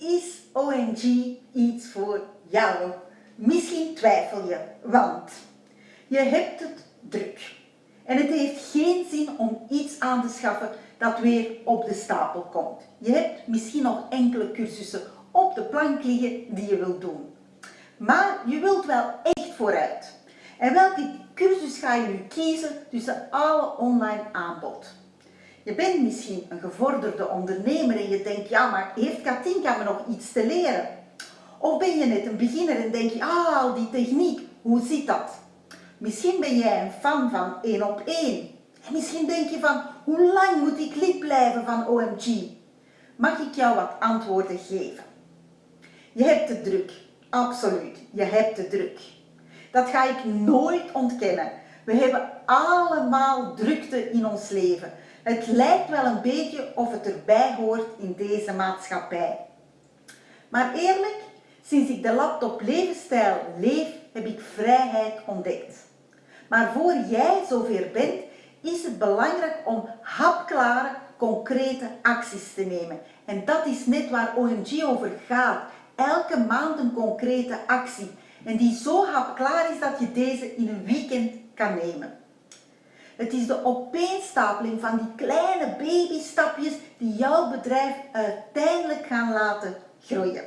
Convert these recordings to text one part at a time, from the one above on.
is OMG iets voor jou? Misschien twijfel je, want je hebt het druk. En het heeft geen zin om iets aan te schaffen dat weer op de stapel komt. Je hebt misschien nog enkele cursussen op de plank liggen die je wilt doen. Maar je wilt wel echt vooruit. En welke cursus ga je nu kiezen tussen alle online aanbod? Je bent misschien een gevorderde ondernemer en je denkt, ja maar heeft Katinka me nog iets te leren? Of ben je net een beginner en denk je, ah al die techniek, hoe zit dat? Misschien ben jij een fan van één op één. En misschien denk je van, hoe lang moet ik lid blijven van OMG? Mag ik jou wat antwoorden geven? Je hebt het druk, absoluut, je hebt het druk. Dat ga ik nooit ontkennen. We hebben allemaal drukte in ons leven. Het lijkt wel een beetje of het erbij hoort in deze maatschappij. Maar eerlijk, sinds ik de laptop levensstijl leef, heb ik vrijheid ontdekt. Maar voor jij zover bent, is het belangrijk om hapklare, concrete acties te nemen. En dat is net waar OMG over gaat. Elke maand een concrete actie. En die zo hapklaar is dat je deze in een weekend kan nemen. Het is de opeenstapeling van die kleine babystapjes die jouw bedrijf uiteindelijk gaan laten groeien.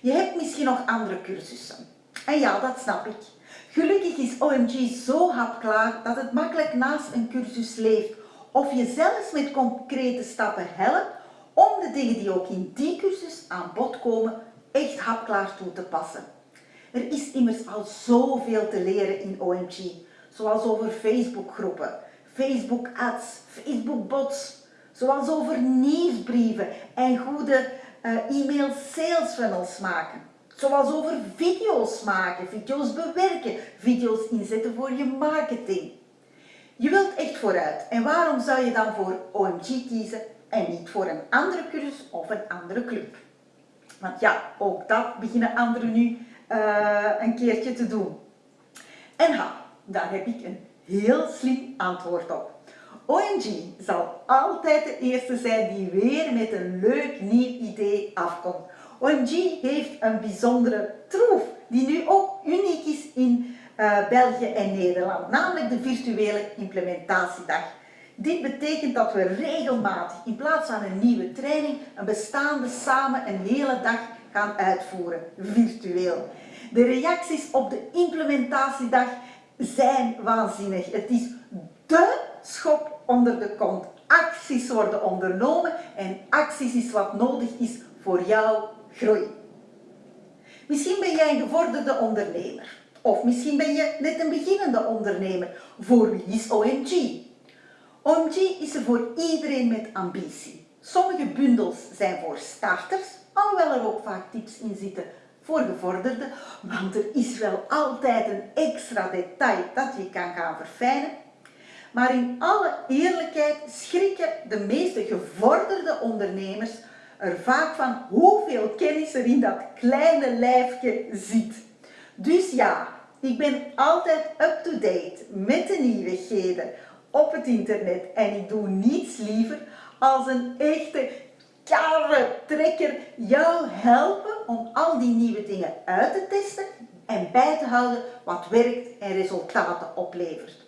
Je hebt misschien nog andere cursussen. En ja, dat snap ik. Gelukkig is OMG zo hapklaar dat het makkelijk naast een cursus leeft of je zelfs met concrete stappen helpt om de dingen die ook in die cursus aan bod komen echt hapklaar toe te passen. Er is immers al zoveel te leren in OMG, zoals over Facebook groepen, Facebook ads, Facebook bots, zoals over nieuwsbrieven en goede uh, e-mail sales funnels maken. Zoals over video's maken, video's bewerken, video's inzetten voor je marketing. Je wilt echt vooruit en waarom zou je dan voor OMG kiezen en niet voor een andere cursus of een andere club? Want ja, ook dat beginnen anderen nu uh, een keertje te doen. En ha, daar heb ik een heel slim antwoord op. OMG zal altijd de eerste zijn die weer met een leuk nieuw idee afkomt. OMG heeft een bijzondere troef die nu ook uniek is in uh, België en Nederland, namelijk de virtuele implementatiedag. Dit betekent dat we regelmatig in plaats van een nieuwe training een bestaande samen een hele dag gaan uitvoeren, virtueel. De reacties op de implementatiedag zijn waanzinnig. Het is de schop onder de kont. Acties worden ondernomen en acties is wat nodig is voor jouw groei. Misschien ben jij een gevorderde ondernemer. Of misschien ben je net een beginnende ondernemer. Voor wie is OMG? OMG is er voor iedereen met ambitie. Sommige bundels zijn voor starters, alhoewel er ook vaak tips in zitten voor gevorderden, want er is wel altijd een extra detail dat je kan gaan verfijnen. Maar in alle eerlijkheid schrikken de meeste gevorderde ondernemers er vaak van hoeveel kennis er in dat kleine lijfje zit. Dus ja, ik ben altijd up-to-date met de nieuwigheden op het internet en ik doe niets liever als een echte trekker jou helpen om al die nieuwe dingen uit te testen en bij te houden wat werkt en resultaten oplevert.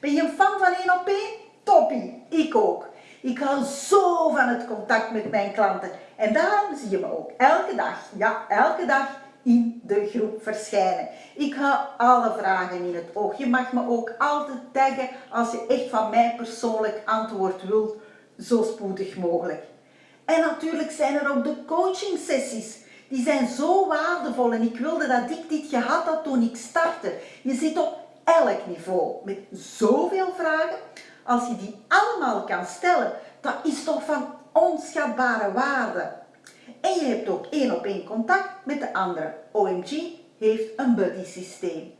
Ben je een fan van 1 op 1? Toppie, ik ook. Ik hou zo van het contact met mijn klanten en daarom zie je me ook elke dag, ja elke dag in de groep verschijnen. Ik hou alle vragen in het oog. Je mag me ook altijd taggen als je echt van mij persoonlijk antwoord wilt, zo spoedig mogelijk. En natuurlijk zijn er ook de coaching sessies. Die zijn zo waardevol en ik wilde dat ik dit gehad had toen ik startte. Je zit op elk niveau met zoveel vragen. Als je die allemaal kan stellen, dat is toch van onschatbare waarde. En je hebt ook één op één contact met de andere. OMG heeft een buddy systeem.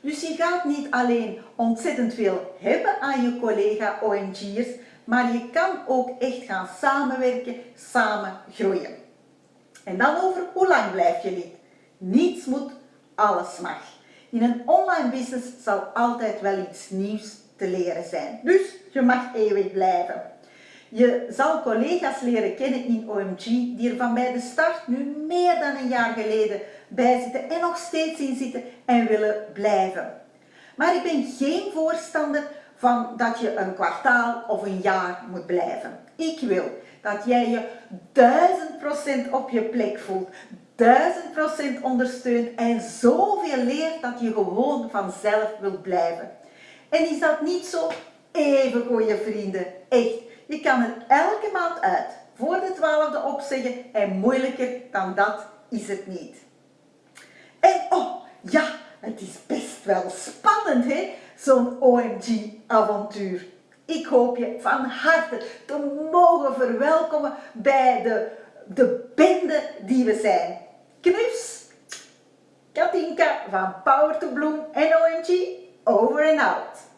Dus je gaat niet alleen ontzettend veel hebben aan je collega OMG'ers, maar je kan ook echt gaan samenwerken, samen groeien. En dan over hoe lang blijf je lid. Niets moet, alles mag. In een online business zal altijd wel iets nieuws te leren zijn. Dus je mag eeuwig blijven. Je zal collega's leren kennen in OMG die er van bij de start nu meer dan een jaar geleden bij zitten en nog steeds in zitten en willen blijven. Maar ik ben geen voorstander van dat je een kwartaal of een jaar moet blijven. Ik wil dat jij je duizend procent op je plek voelt, duizend procent ondersteunt en zoveel leert dat je gewoon vanzelf wilt blijven. En is dat niet zo? Even goede vrienden, echt. Je kan het elke maand uit, voor de twaalfde opzeggen en moeilijker dan dat is het niet. En oh, ja, het is best wel spannend hè, zo'n OMG-avontuur. Ik hoop je van harte te mogen verwelkomen bij de, de bende die we zijn. Knus, Katinka van Power to Bloom en OMG, over en out.